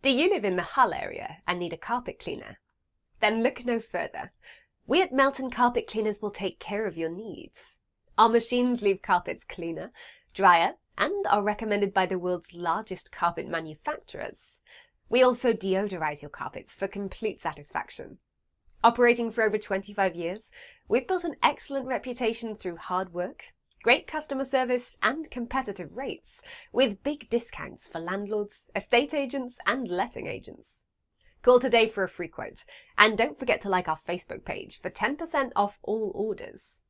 Do you live in the Hull area and need a carpet cleaner? Then look no further. We at Melton Carpet Cleaners will take care of your needs. Our machines leave carpets cleaner, drier, and are recommended by the world's largest carpet manufacturers. We also deodorize your carpets for complete satisfaction. Operating for over 25 years, we've built an excellent reputation through hard work, great customer service and competitive rates, with big discounts for landlords, estate agents and letting agents. Call today for a free quote, and don't forget to like our Facebook page for 10% off all orders.